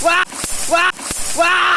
Quoi Quoi Quoi